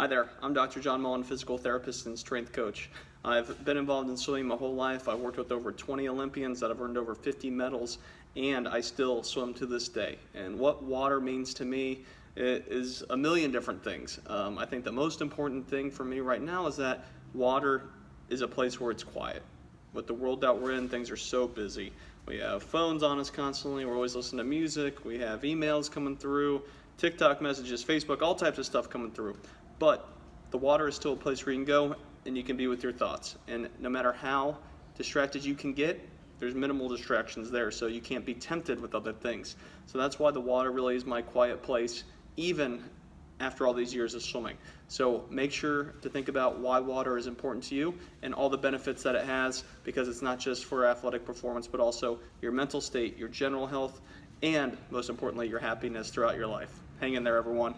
Hi there, I'm Dr. John Mullen, physical therapist and strength coach. I've been involved in swimming my whole life. I've worked with over 20 Olympians that have earned over 50 medals, and I still swim to this day. And what water means to me is a million different things. Um, I think the most important thing for me right now is that water is a place where it's quiet. With the world that we're in, things are so busy. We have phones on us constantly, we're always listening to music, we have emails coming through, TikTok messages, Facebook, all types of stuff coming through. But the water is still a place where you can go and you can be with your thoughts. And no matter how distracted you can get, there's minimal distractions there, so you can't be tempted with other things. So that's why the water really is my quiet place, even after all these years of swimming. So make sure to think about why water is important to you and all the benefits that it has because it's not just for athletic performance, but also your mental state, your general health, and most importantly, your happiness throughout your life. Hang in there, everyone.